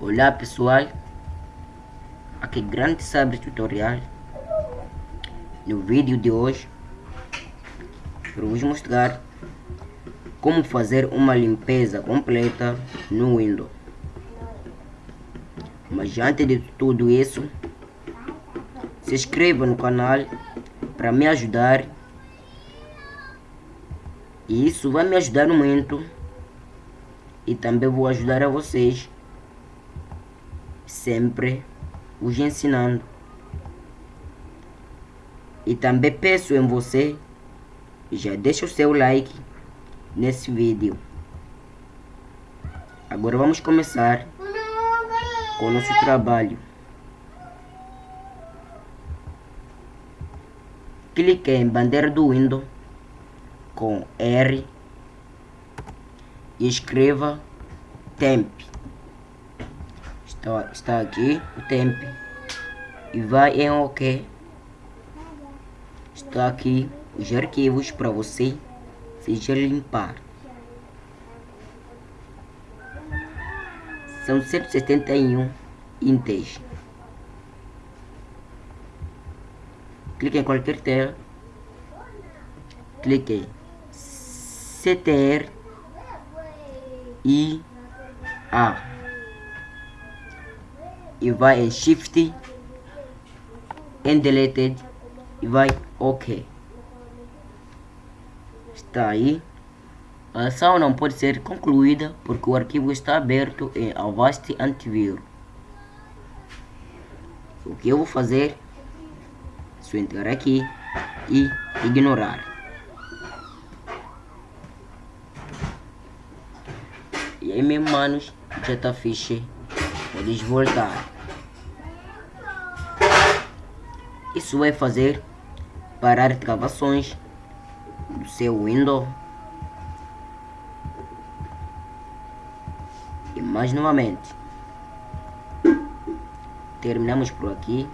Olá pessoal, aqui grande sabre tutorial. No vídeo de hoje, eu vos mostrar como fazer uma limpeza completa no Windows. Mas antes de tudo isso, se inscreva no canal para me ajudar. E isso vai me ajudar muito. E também vou ajudar a vocês sempre os ensinando. E também peço em você, já deixa o seu like nesse vídeo. Agora vamos começar com o nosso trabalho. Clique em bandeira do Windows com R e escreva temp está, está aqui o tempo e vai em OK. Está aqui os arquivos para você seja limpar. São 171 intes. Clique em qualquer tela. Clique CTR e A e vai Shift em Deleted e vai OK. Está aí. A ação não pode ser concluída porque o arquivo está aberto em Avast Antivírus. O que eu vou fazer? Só entrar aqui e ignorar. E aí, meus manos, já está fixe Podes voltar. Isso vai fazer parar gravações do seu Windows. E mais novamente. Terminamos por aqui.